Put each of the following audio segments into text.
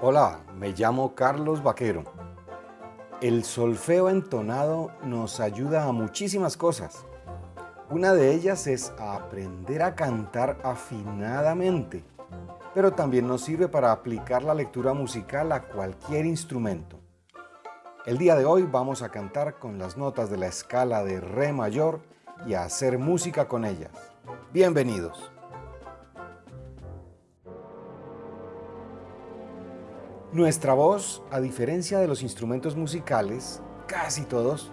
Hola, me llamo Carlos Vaquero. El solfeo entonado nos ayuda a muchísimas cosas. Una de ellas es aprender a cantar afinadamente, pero también nos sirve para aplicar la lectura musical a cualquier instrumento. El día de hoy vamos a cantar con las notas de la escala de Re mayor y a hacer música con ellas. Bienvenidos. Nuestra voz, a diferencia de los instrumentos musicales, casi todos,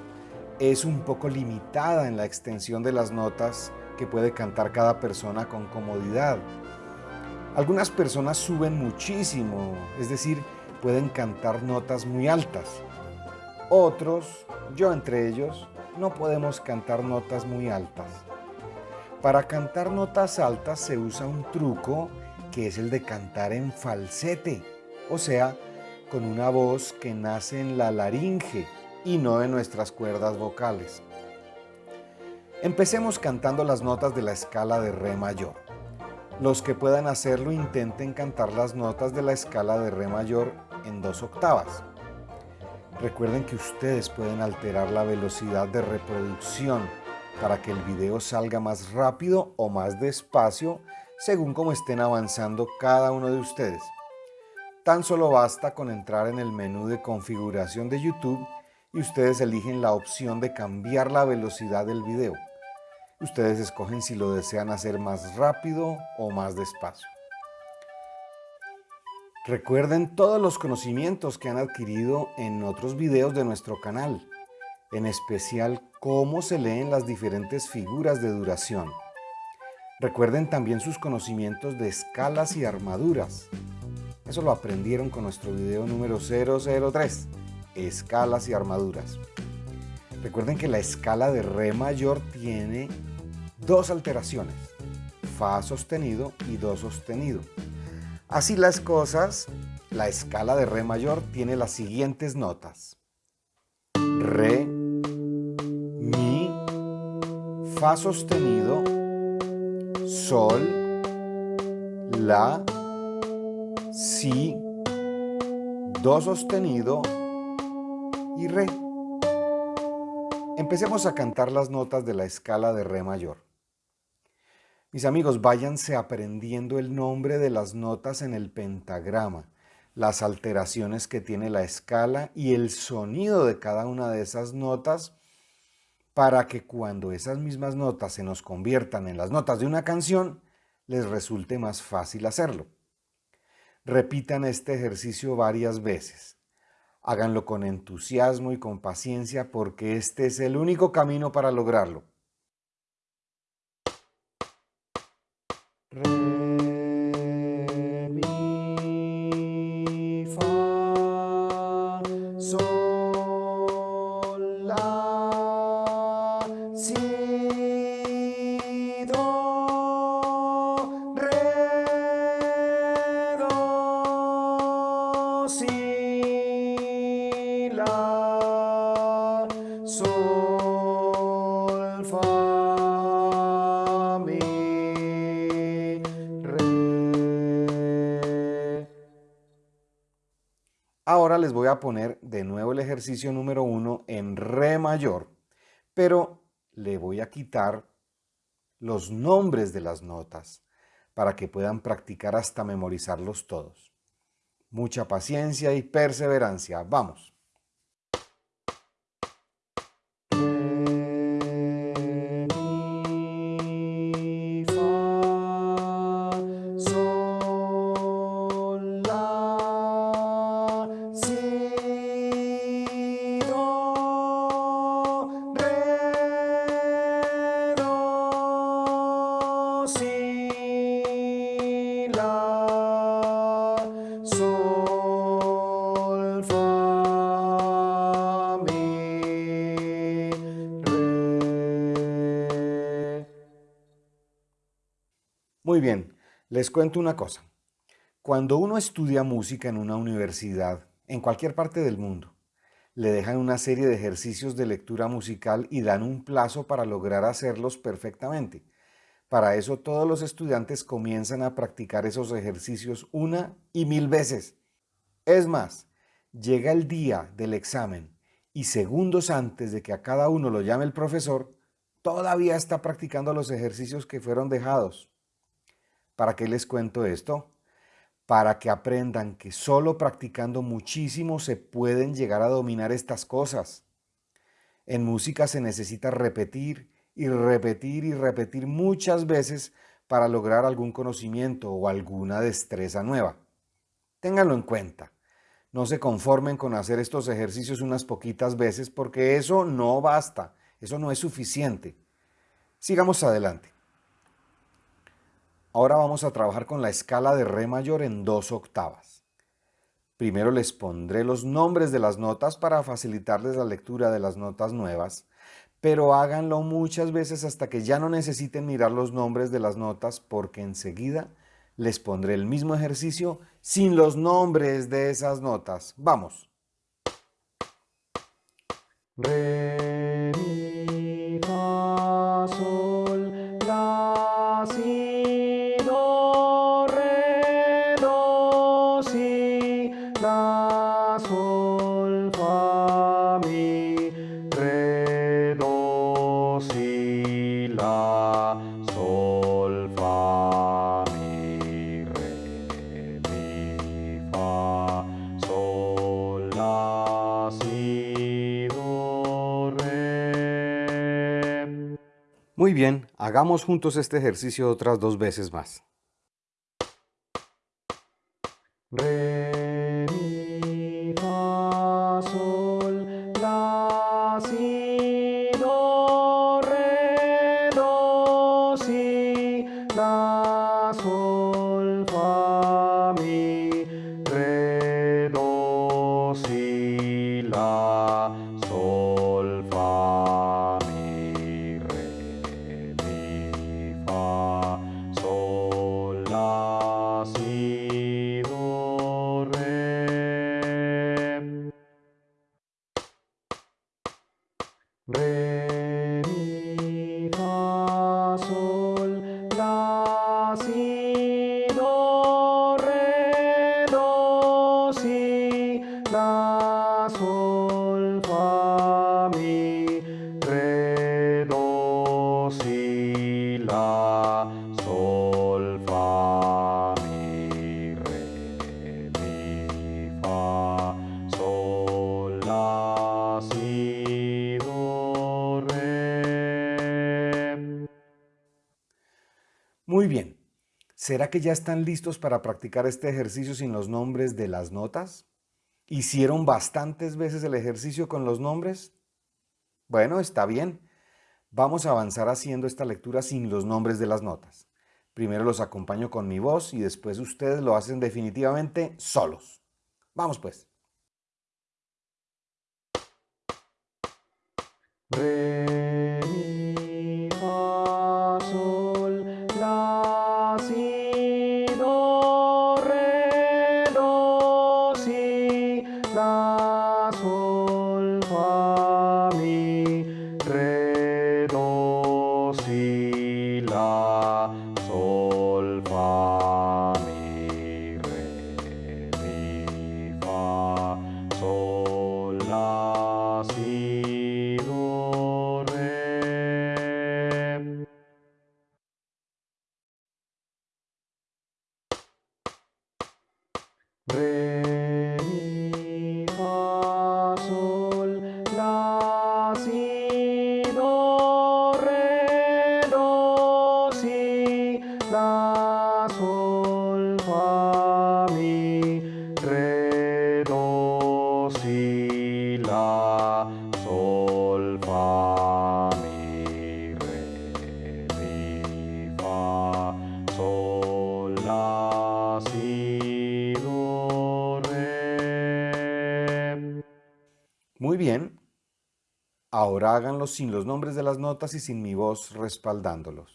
es un poco limitada en la extensión de las notas que puede cantar cada persona con comodidad. Algunas personas suben muchísimo, es decir, pueden cantar notas muy altas. Otros, yo entre ellos, no podemos cantar notas muy altas. Para cantar notas altas se usa un truco que es el de cantar en falsete o sea, con una voz que nace en la laringe y no en nuestras cuerdas vocales. Empecemos cantando las notas de la escala de Re mayor. Los que puedan hacerlo intenten cantar las notas de la escala de Re mayor en dos octavas. Recuerden que ustedes pueden alterar la velocidad de reproducción para que el video salga más rápido o más despacio según como estén avanzando cada uno de ustedes. Tan solo basta con entrar en el menú de configuración de YouTube y ustedes eligen la opción de cambiar la velocidad del video. Ustedes escogen si lo desean hacer más rápido o más despacio. Recuerden todos los conocimientos que han adquirido en otros videos de nuestro canal, en especial cómo se leen las diferentes figuras de duración. Recuerden también sus conocimientos de escalas y armaduras, eso lo aprendieron con nuestro video número 003, escalas y armaduras. Recuerden que la escala de Re mayor tiene dos alteraciones, Fa sostenido y Do sostenido. Así las cosas, la escala de Re mayor tiene las siguientes notas. Re, Mi, Fa sostenido, Sol, La, Si, Do sostenido y Re. Empecemos a cantar las notas de la escala de Re mayor. Mis amigos, váyanse aprendiendo el nombre de las notas en el pentagrama, las alteraciones que tiene la escala y el sonido de cada una de esas notas para que cuando esas mismas notas se nos conviertan en las notas de una canción, les resulte más fácil hacerlo. Repitan este ejercicio varias veces. Háganlo con entusiasmo y con paciencia porque este es el único camino para lograrlo. Poner de nuevo el ejercicio número uno en Re mayor, pero le voy a quitar los nombres de las notas para que puedan practicar hasta memorizarlos todos. Mucha paciencia y perseverancia. ¡Vamos! Muy bien, les cuento una cosa. Cuando uno estudia música en una universidad, en cualquier parte del mundo, le dejan una serie de ejercicios de lectura musical y dan un plazo para lograr hacerlos perfectamente. Para eso todos los estudiantes comienzan a practicar esos ejercicios una y mil veces. Es más, llega el día del examen y segundos antes de que a cada uno lo llame el profesor, todavía está practicando los ejercicios que fueron dejados. ¿Para qué les cuento esto? Para que aprendan que solo practicando muchísimo se pueden llegar a dominar estas cosas. En música se necesita repetir y repetir y repetir muchas veces para lograr algún conocimiento o alguna destreza nueva. Ténganlo en cuenta. No se conformen con hacer estos ejercicios unas poquitas veces porque eso no basta, eso no es suficiente. Sigamos adelante. Ahora vamos a trabajar con la escala de Re mayor en dos octavas. Primero les pondré los nombres de las notas para facilitarles la lectura de las notas nuevas, pero háganlo muchas veces hasta que ya no necesiten mirar los nombres de las notas porque enseguida les pondré el mismo ejercicio sin los nombres de esas notas. Vamos. Bien, hagamos juntos este ejercicio otras dos veces más. Sol, fa, mi, re, do, si, la, sol, fa, mi, re, mi, fa, sol, la, si, do, re. Muy bien. ¿Será que ya están listos para practicar este ejercicio sin los nombres de las notas? ¿Hicieron bastantes veces el ejercicio con los nombres? Bueno, está bien. Vamos a avanzar haciendo esta lectura sin los nombres de las notas. Primero los acompaño con mi voz y después ustedes lo hacen definitivamente solos. Vamos pues. Ahora sin los nombres de las notas y sin mi voz respaldándolos.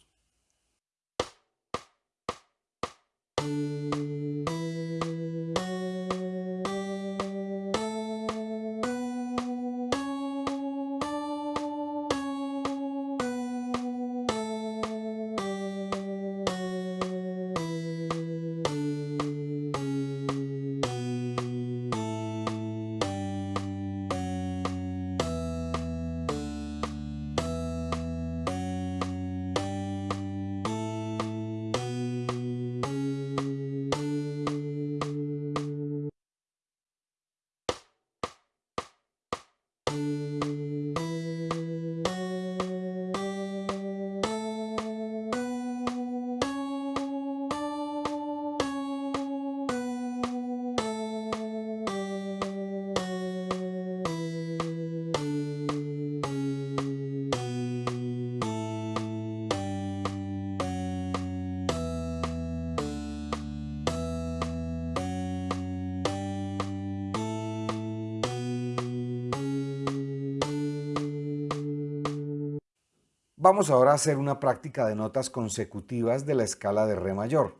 Vamos ahora a hacer una práctica de notas consecutivas de la escala de Re mayor,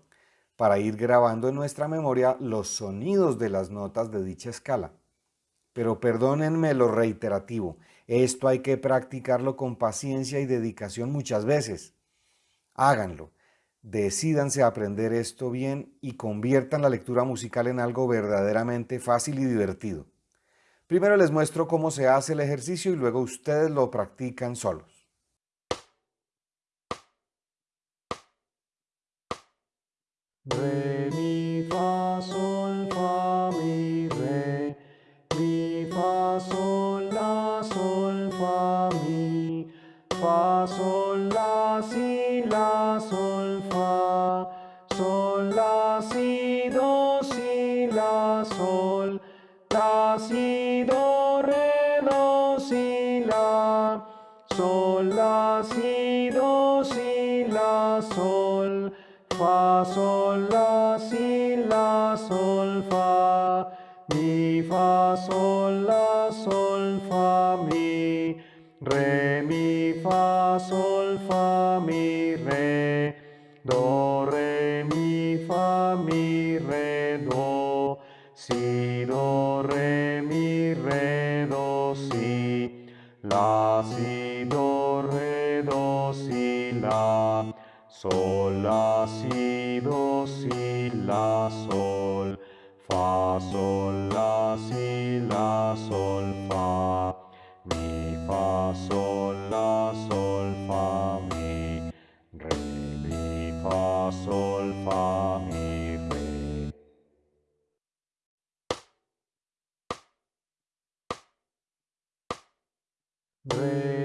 para ir grabando en nuestra memoria los sonidos de las notas de dicha escala. Pero perdónenme lo reiterativo, esto hay que practicarlo con paciencia y dedicación muchas veces. Háganlo, decídanse a aprender esto bien y conviertan la lectura musical en algo verdaderamente fácil y divertido. Primero les muestro cómo se hace el ejercicio y luego ustedes lo practican solos. Re, sol, la, sol, fa, mi, re, mi, fa, sol, fa, mi, re, do, re, mi, fa, mi, re, do, si, do, re, mi, re, do, si, la, si, do, re, do, si, la, Sol, la, si, do, si, la, sol, fa, sol, la, si, la, sol, fa, mi, fa, sol, la, sol, fa, mi, re, mi, fa, sol, fa, mi, re. Re,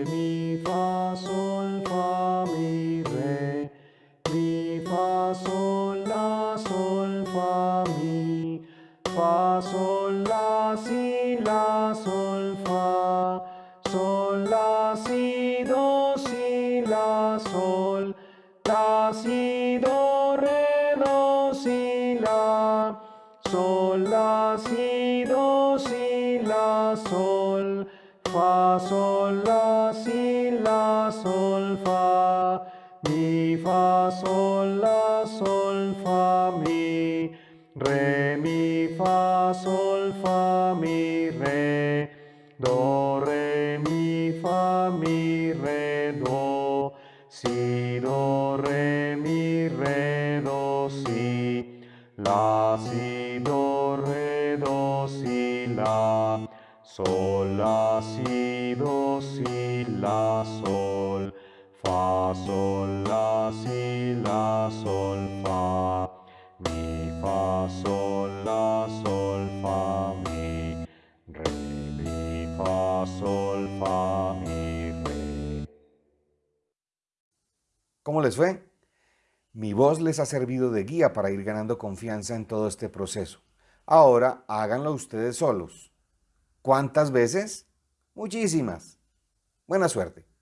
Sol, la, sol, fa, mi. Re, mi, fa, sol, fa, mi, re. Do, re, mi, fa, mi, re, do. Si, do, re, mi, re, do, si. La, si, do, re, do, si, la. Sol, la, si, do, si, la, sol. Fa, sol, la, si, la, sol, fa. Mi, fa, sol, la, sol, fa, mi. Re, mi, fa, sol, fa, mi, re. ¿Cómo les fue? Mi voz les ha servido de guía para ir ganando confianza en todo este proceso. Ahora háganlo ustedes solos. ¿Cuántas veces? Muchísimas. Buena suerte.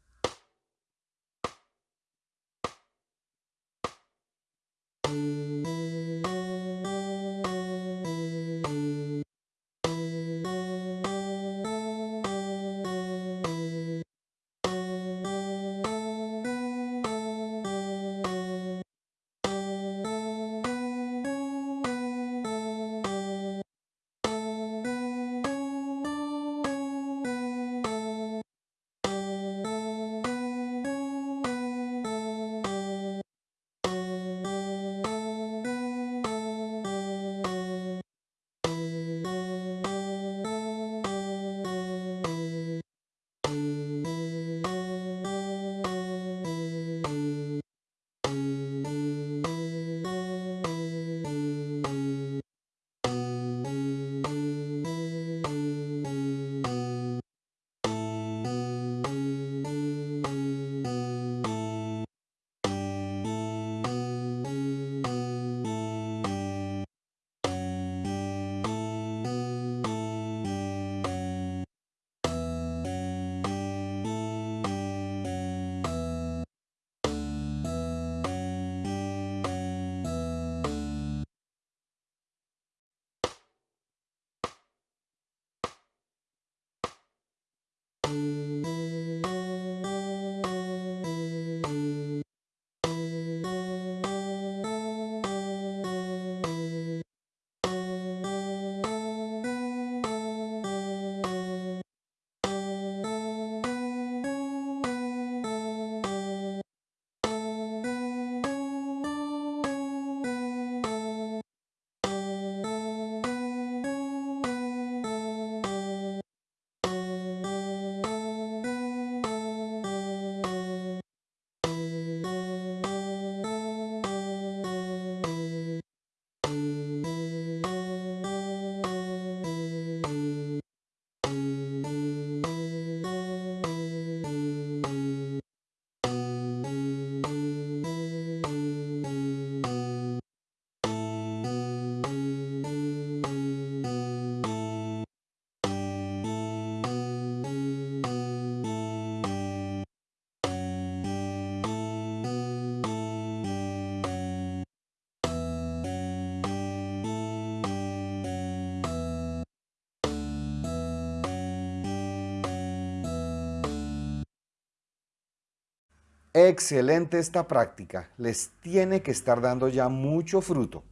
Excelente esta práctica, les tiene que estar dando ya mucho fruto.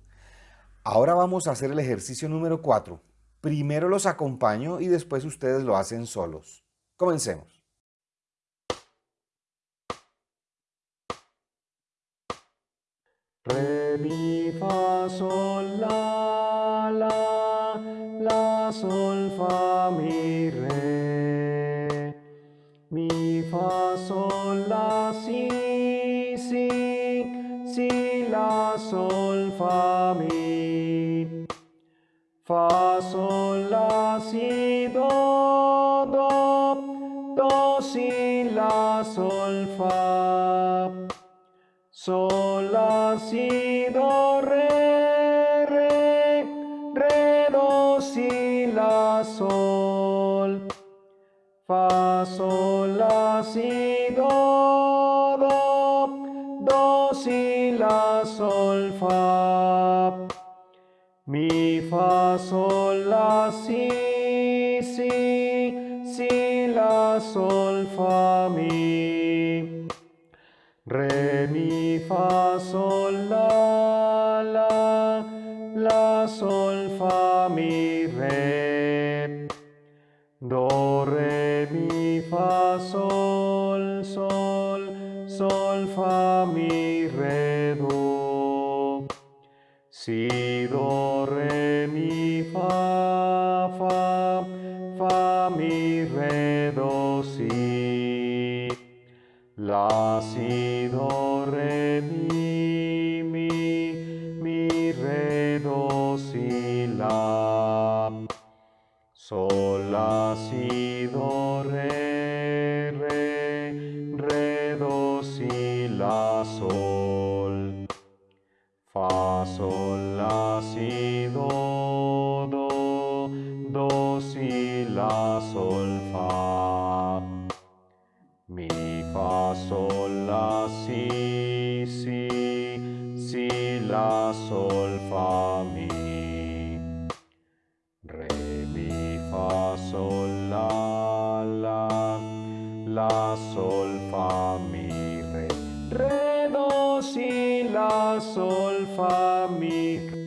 Ahora vamos a hacer el ejercicio número 4. Primero los acompaño y después ustedes lo hacen solos. Comencemos. Re, mi, fa, sol, sol, la, si, do, do, do, si, la, sol, fa. Sol, la, si, do, re, re, re, do, si, la, sol. Fa, sol, la, si, do, do, do, si, la, sol, fa. Fa, sol, la, si, si, si, la, sol, fa, mi. Re, mi, fa, sol, La, si, do, re, mi, mi, mi, re, do, si, la. Sol, la, si, la, sol, fa, mi. Re, mi, fa, sol, la, la, la, sol, fa, mi, re. Re, do, si, la, sol, fa, mi. Re,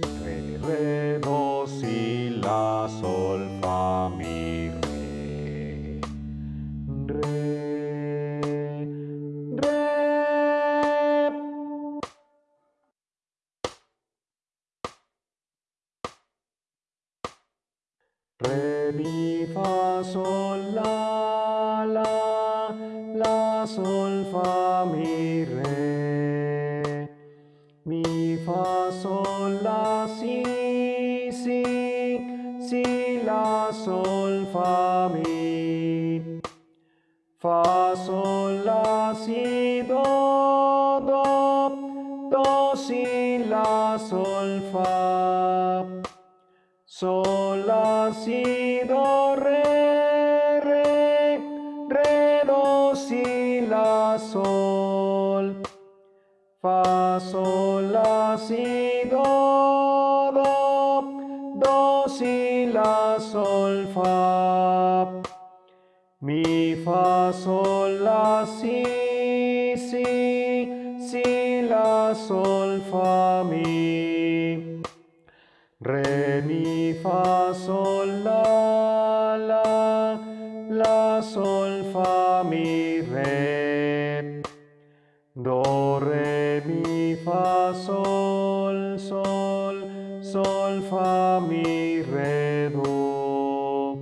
sol, sol, sol, fa, mi, re, do.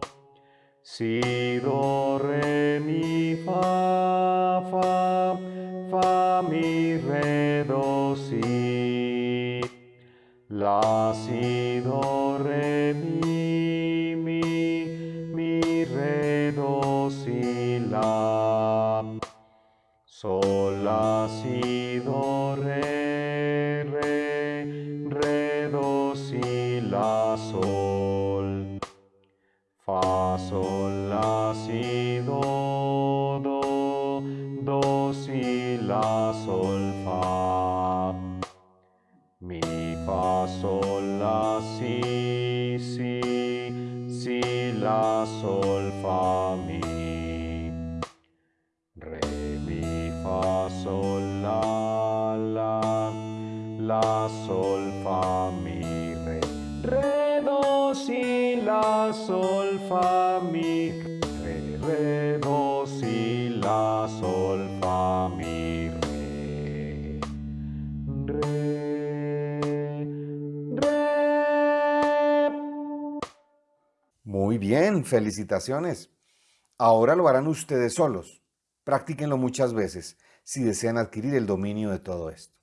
Si, do, re, mi, fa, fa, fa, mi, re, do, si. La, si, do, re, mi, mi, mi, re, do, si, la. Sol, la, si, do, sol, fa, mi, re, re, do, si, la, sol, fa, mi, re. Re, re. Muy bien, felicitaciones. Ahora lo harán ustedes solos. Practíquenlo muchas veces si desean adquirir el dominio de todo esto.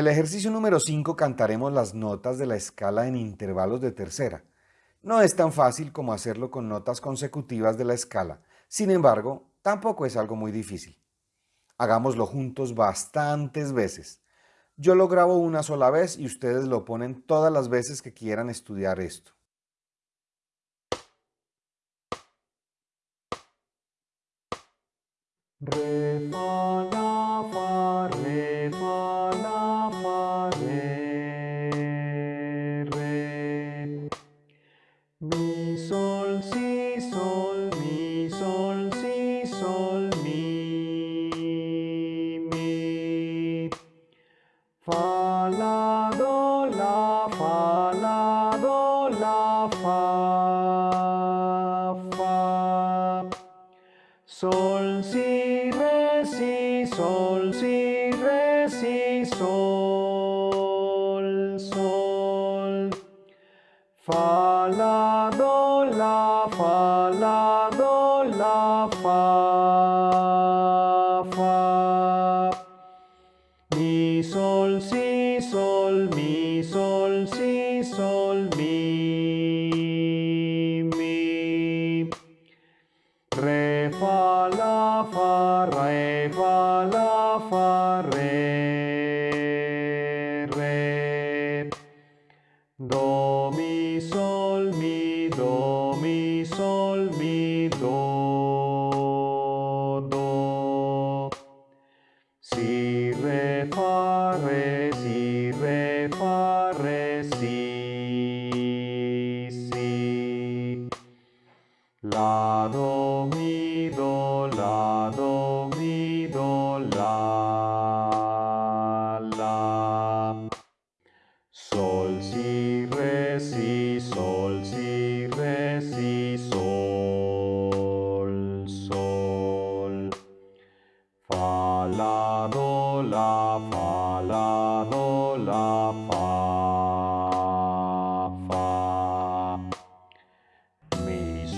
El ejercicio número 5 cantaremos las notas de la escala en intervalos de tercera. No es tan fácil como hacerlo con notas consecutivas de la escala, sin embargo, tampoco es algo muy difícil. Hagámoslo juntos bastantes veces. Yo lo grabo una sola vez y ustedes lo ponen todas las veces que quieran estudiar esto. Sol, si,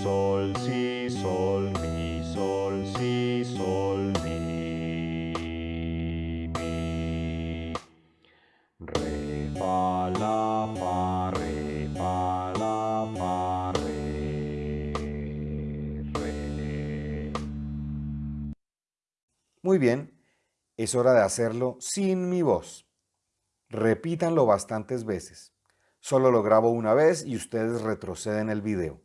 sol, si, sol, mi, sol, si, sol, mi, mi. Re, la, fa, re, fa, la, fa, re, re. Muy bien, es hora de hacerlo sin mi voz. Repítanlo bastantes veces. Solo lo grabo una vez y ustedes retroceden el video.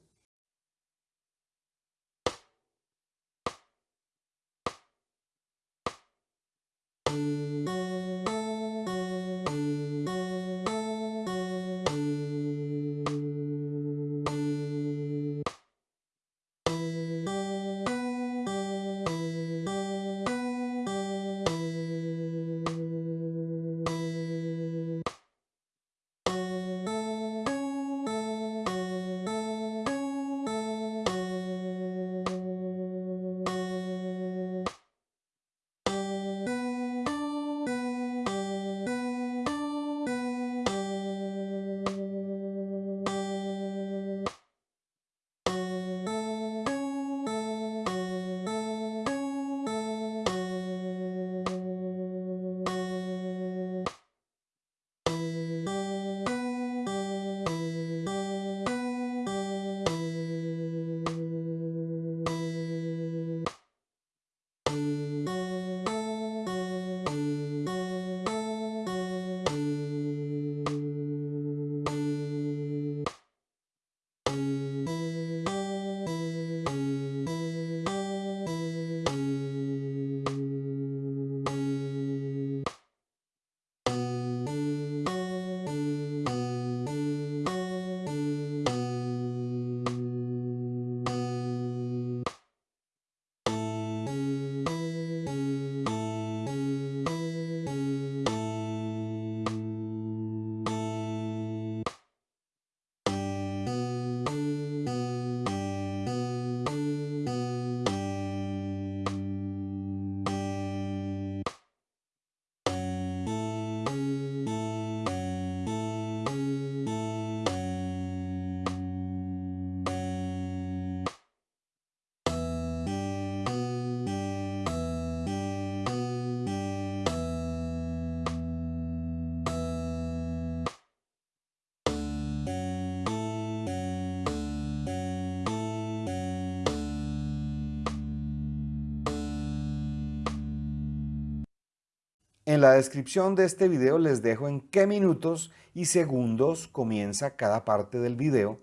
En la descripción de este video les dejo en qué minutos y segundos comienza cada parte del video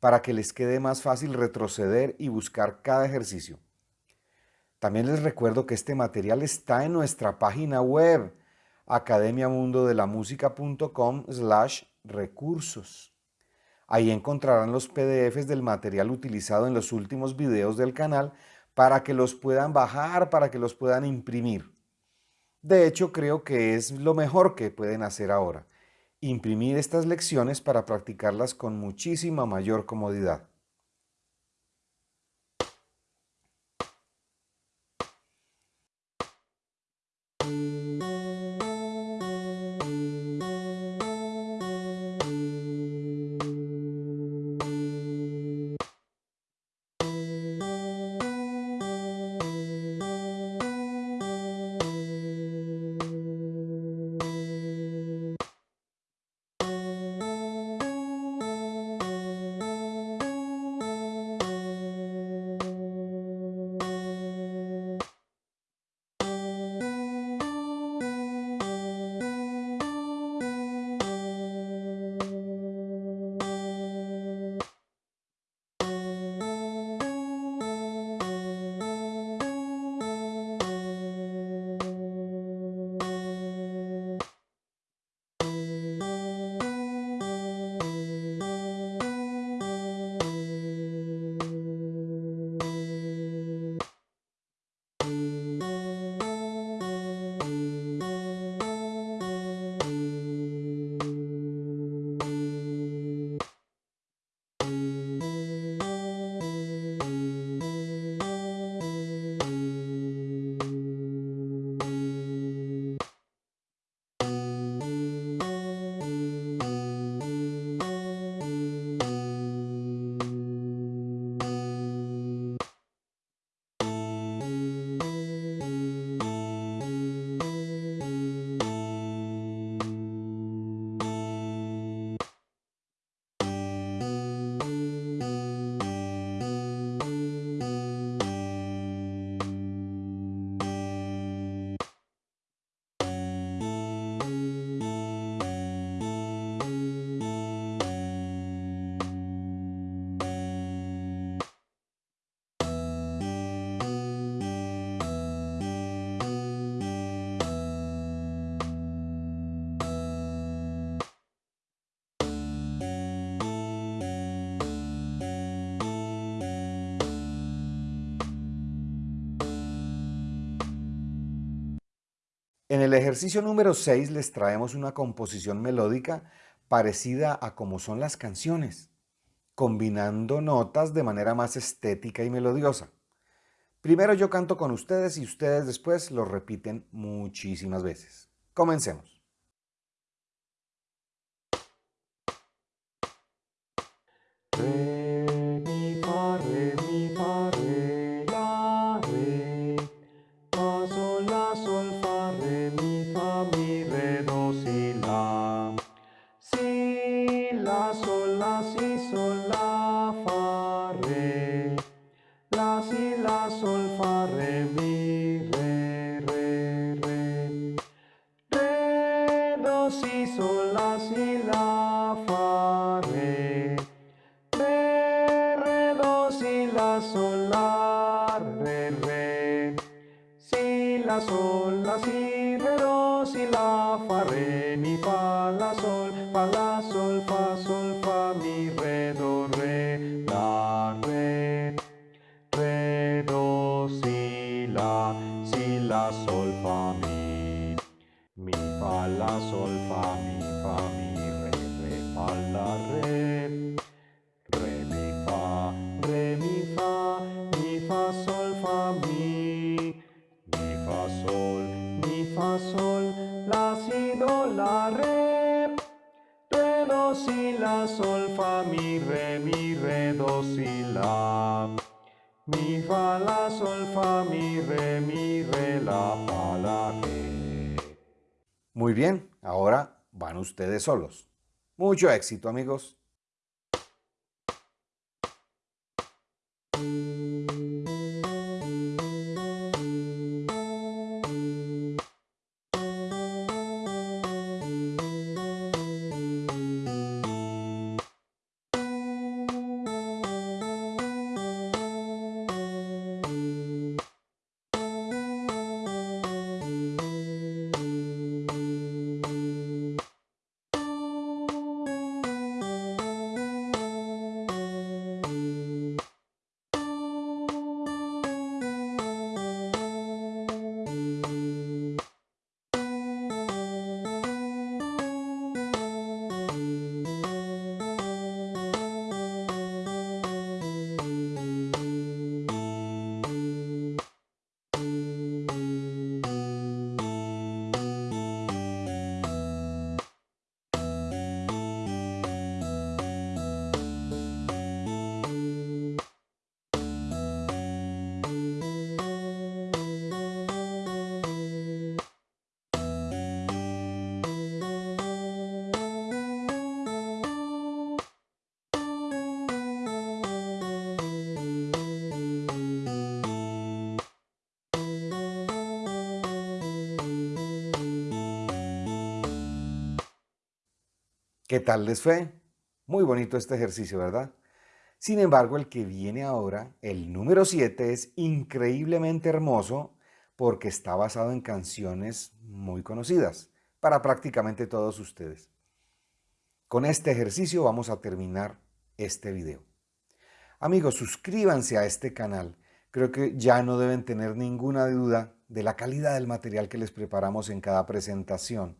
para que les quede más fácil retroceder y buscar cada ejercicio. También les recuerdo que este material está en nuestra página web academiamundodelamusica.com slash recursos. Ahí encontrarán los PDFs del material utilizado en los últimos videos del canal para que los puedan bajar, para que los puedan imprimir. De hecho, creo que es lo mejor que pueden hacer ahora, imprimir estas lecciones para practicarlas con muchísima mayor comodidad. El ejercicio número 6 les traemos una composición melódica parecida a como son las canciones, combinando notas de manera más estética y melodiosa. Primero yo canto con ustedes y ustedes después lo repiten muchísimas veces. Comencemos. Muy bien, ahora van ustedes solos. Mucho éxito, amigos. ¿Qué tal les fue? Muy bonito este ejercicio, ¿verdad? Sin embargo, el que viene ahora, el número 7, es increíblemente hermoso porque está basado en canciones muy conocidas para prácticamente todos ustedes. Con este ejercicio vamos a terminar este video. Amigos, suscríbanse a este canal. Creo que ya no deben tener ninguna duda de la calidad del material que les preparamos en cada presentación.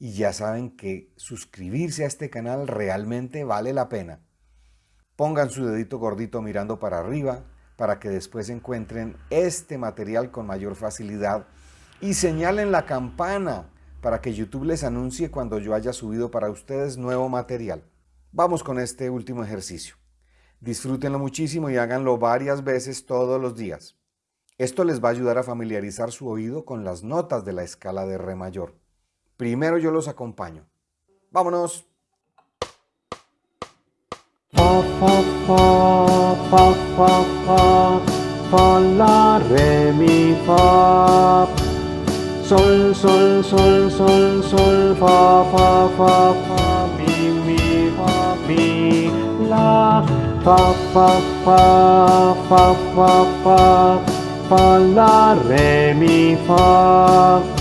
Y ya saben que suscribirse a este canal realmente vale la pena. Pongan su dedito gordito mirando para arriba para que después encuentren este material con mayor facilidad y señalen la campana para que YouTube les anuncie cuando yo haya subido para ustedes nuevo material. Vamos con este último ejercicio. Disfrútenlo muchísimo y háganlo varias veces todos los días. Esto les va a ayudar a familiarizar su oído con las notas de la escala de Re mayor. Primero yo los acompaño. ¡Vámonos! Fa, la, re, mi, fa. Sol, sol, sol, sol, sol, fa, fa, fa, fa, mi, mi, fa, mi, la. Fa, fa, fa, fa, fa, fa fa, la, re, mi, fa.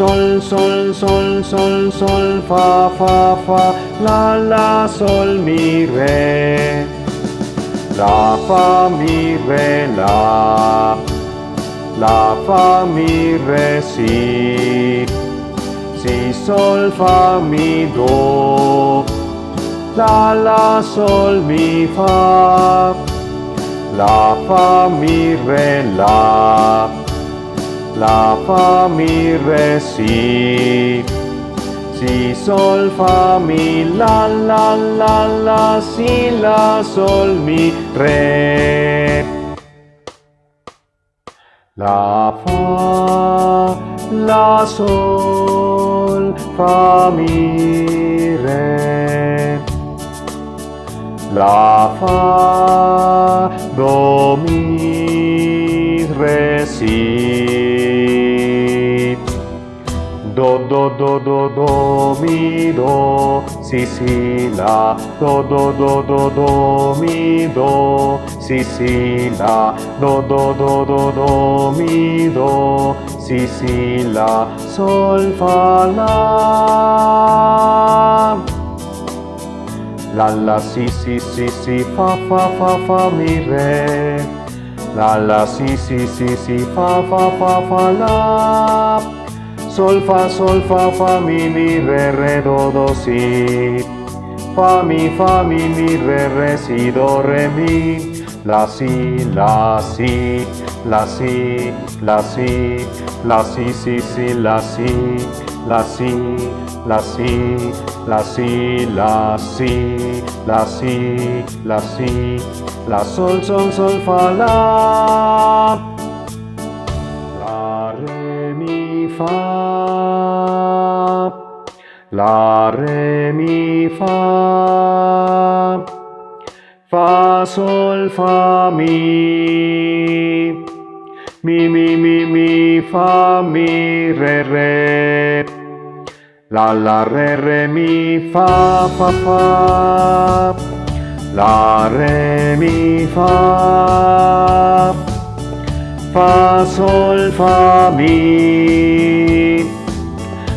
Sol, sol, sol, sol, sol, fa, fa, fa, la, la, sol, mi, re. La, fa, mi, re, la. La, fa, mi, re, si. Si, sol, fa, mi, do. La, la, sol, mi, fa la, fa, mi, re, la, la, fa, mi, re, si, sol, fa, mi, la, la, la, la, si, la, sol, mi, re. La, fa, la, sol, fa, mi, re. La, fa, do, mi, re, si. Do, do, do, do, do, mi, do, si, si, la. Do, do, do, do, do, mi, do, si, si, la. Do, do, do, do, do, mi, do, si, si, la. Sol, fa, la. La la si si si si fa fa fa fa mi re La la si si si si fa fa fa fa la Sol fa sol fa fa mi mi re re do do si Fa mi fa mi mi re re si do re mi La si la si la si la si la si si si la si la si la si la si, la si, la si, la si, la sol, sol, sol, fa, la. La, re, mi, fa. La, re, mi, fa. Fa, sol, fa, mi. Mi, mi, mi, mi, fa, mi, re, re. La la re re mi fa fa fa La re mi fa Fa sol fa mi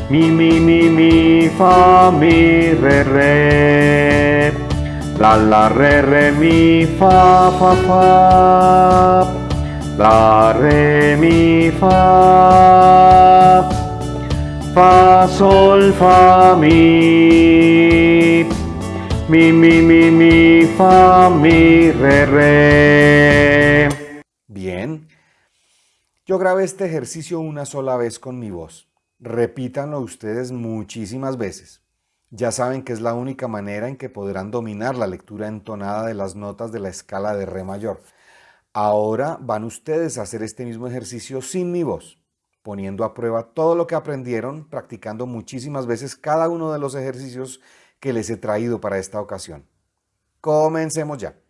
Mi mi mi mi fa mi re re La la re re mi fa fa fa La re mi fa fa, sol, fa, mi. Mi, mi, mi, mi, fa, mi, re, re. Bien. Yo grabé este ejercicio una sola vez con mi voz. Repítanlo ustedes muchísimas veces. Ya saben que es la única manera en que podrán dominar la lectura entonada de las notas de la escala de Re mayor. Ahora van ustedes a hacer este mismo ejercicio sin mi voz poniendo a prueba todo lo que aprendieron, practicando muchísimas veces cada uno de los ejercicios que les he traído para esta ocasión. Comencemos ya.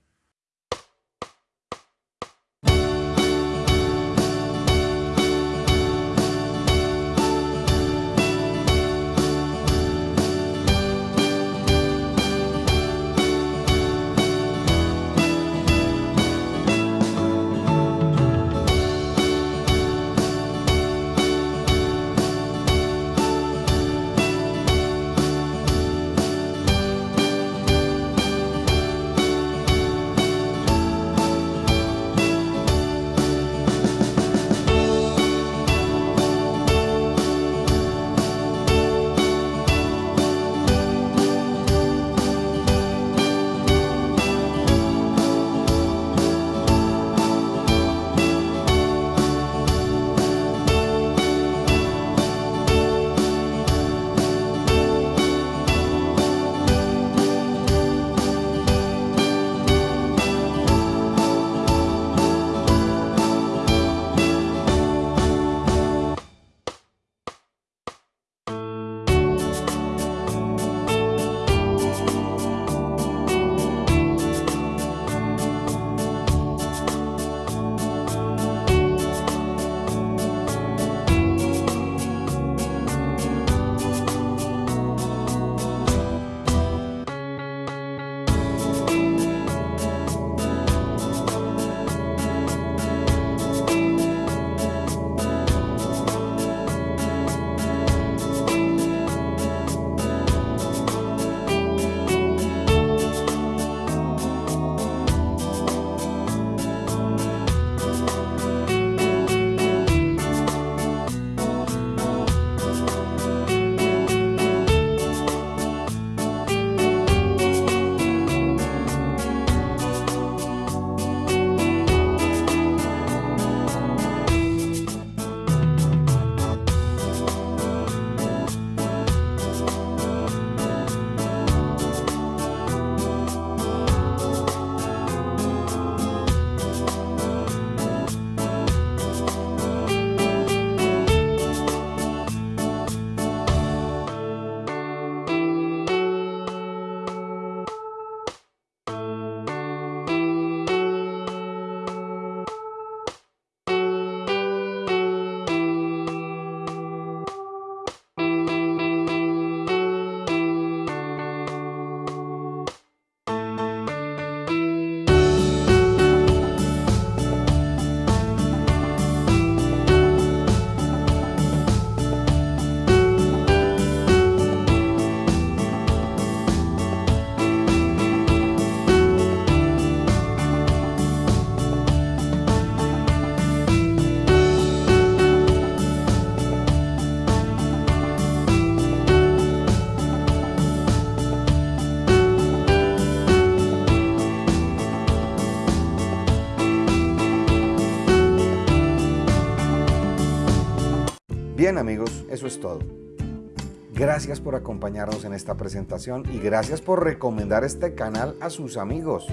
Gracias por acompañarnos en esta presentación y gracias por recomendar este canal a sus amigos.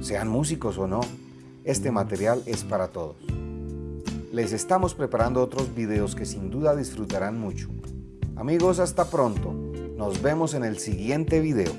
Sean músicos o no, este material es para todos. Les estamos preparando otros videos que sin duda disfrutarán mucho. Amigos, hasta pronto. Nos vemos en el siguiente video.